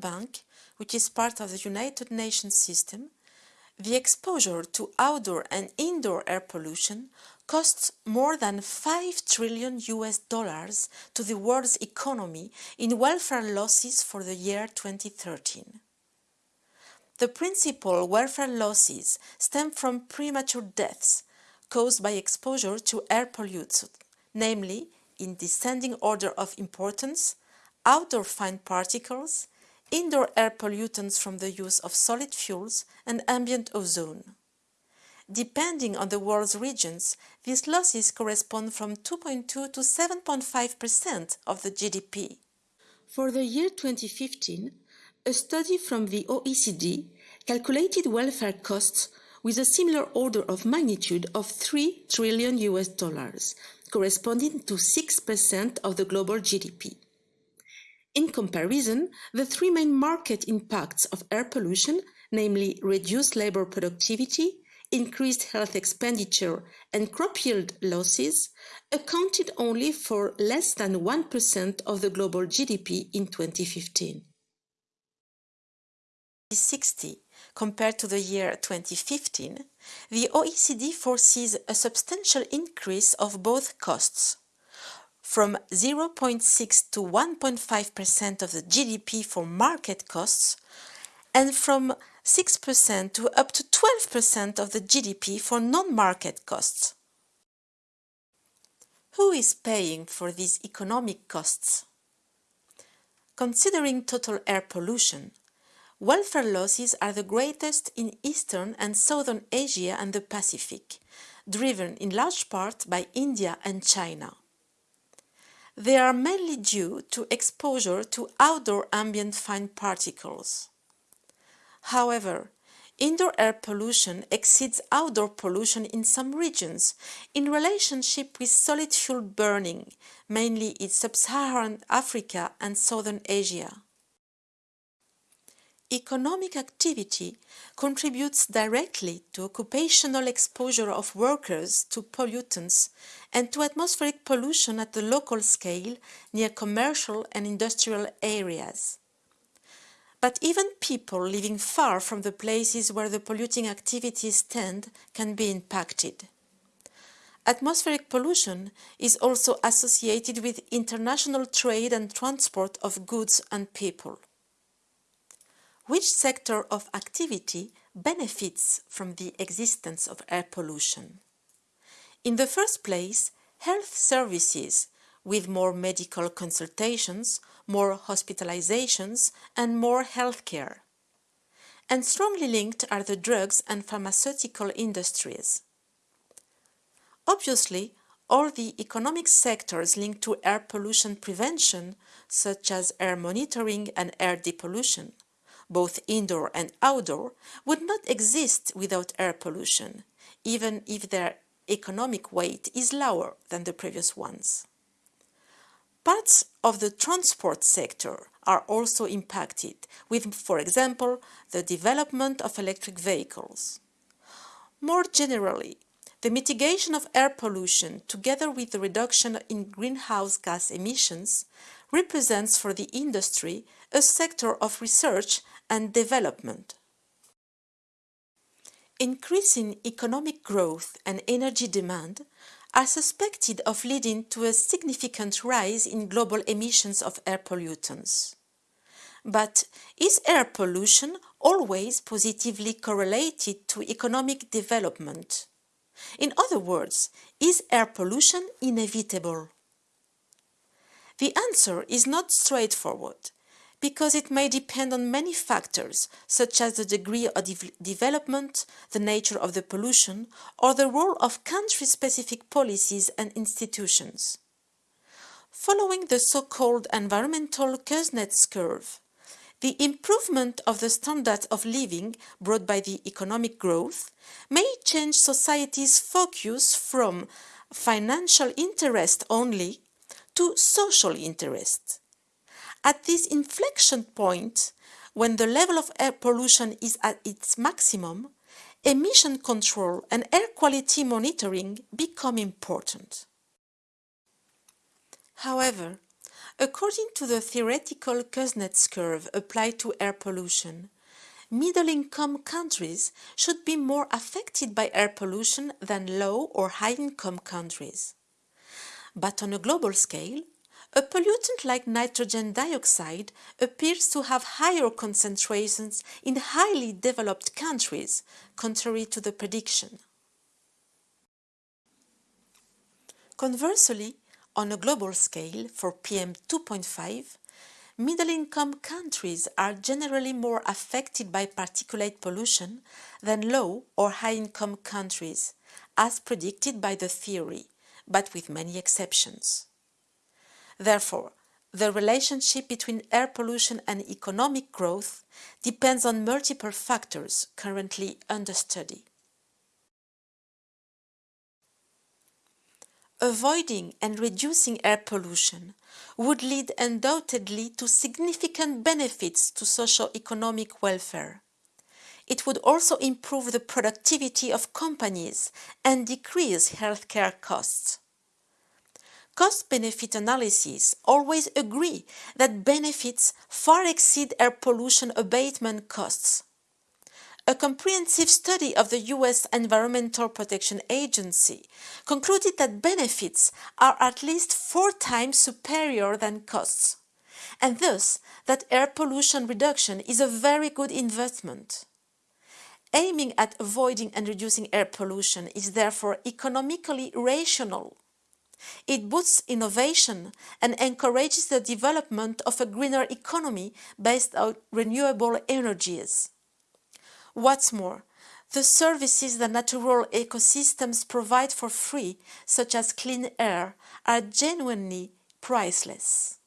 Bank, which is part of the United Nations system, the exposure to outdoor and indoor air pollution costs more than 5 trillion US dollars to the world's economy in welfare losses for the year 2013. The principal welfare losses stem from premature deaths caused by exposure to air pollutants, namely, in descending order of importance, outdoor fine particles, indoor air pollutants from the use of solid fuels and ambient ozone. Depending on the world's regions, these losses correspond from 2.2 to 7.5% of the GDP. For the year 2015, a study from the OECD calculated welfare costs with a similar order of magnitude of 3 trillion US dollars, corresponding to 6% of the global GDP. In comparison, the three main market impacts of air pollution, namely reduced labor productivity, increased health expenditure, and crop yield losses, accounted only for less than 1% of the global GDP in 2015. 60 compared to the year 2015, the OECD foresees a substantial increase of both costs from 0.6 to 1.5% of the GDP for market costs and from 6% to up to 12% of the GDP for non-market costs. Who is paying for these economic costs? Considering total air pollution, welfare losses are the greatest in Eastern and Southern Asia and the Pacific, driven in large part by India and China. They are mainly due to exposure to outdoor ambient fine particles. However, indoor air pollution exceeds outdoor pollution in some regions in relationship with solid fuel burning, mainly in sub-Saharan Africa and Southern Asia. Economic activity contributes directly to occupational exposure of workers to pollutants and to atmospheric pollution at the local scale near commercial and industrial areas. But even people living far from the places where the polluting activities tend can be impacted. Atmospheric pollution is also associated with international trade and transport of goods and people which sector of activity benefits from the existence of air pollution? In the first place, health services with more medical consultations, more hospitalizations and more healthcare. And strongly linked are the drugs and pharmaceutical industries. Obviously, all the economic sectors linked to air pollution prevention, such as air monitoring and air depollution, both indoor and outdoor, would not exist without air pollution, even if their economic weight is lower than the previous ones. Parts of the transport sector are also impacted with, for example, the development of electric vehicles. More generally, the mitigation of air pollution together with the reduction in greenhouse gas emissions represents for the industry a sector of research and development. Increasing economic growth and energy demand are suspected of leading to a significant rise in global emissions of air pollutants. But is air pollution always positively correlated to economic development? In other words, is air pollution inevitable? The answer is not straightforward because it may depend on many factors, such as the degree of de development, the nature of the pollution, or the role of country-specific policies and institutions. Following the so-called environmental Kuznets curve, the improvement of the standard of living brought by the economic growth may change society's focus from financial interest only to social interest. At this inflection point, when the level of air pollution is at its maximum, emission control and air quality monitoring become important. However, According to the theoretical Kuznets curve applied to air pollution, middle-income countries should be more affected by air pollution than low or high-income countries. But on a global scale, a pollutant like nitrogen dioxide appears to have higher concentrations in highly developed countries, contrary to the prediction. Conversely, on a global scale for PM2.5, middle-income countries are generally more affected by particulate pollution than low or high-income countries, as predicted by the theory, but with many exceptions. Therefore, the relationship between air pollution and economic growth depends on multiple factors currently under study. Avoiding and reducing air pollution would lead undoubtedly to significant benefits to socio-economic welfare. It would also improve the productivity of companies and decrease healthcare costs. Cost-benefit analyses always agree that benefits far exceed air pollution abatement costs. A comprehensive study of the US Environmental Protection Agency concluded that benefits are at least four times superior than costs, and thus that air pollution reduction is a very good investment. Aiming at avoiding and reducing air pollution is therefore economically rational. It boosts innovation and encourages the development of a greener economy based on renewable energies. What's more, the services that natural ecosystems provide for free, such as clean air, are genuinely priceless.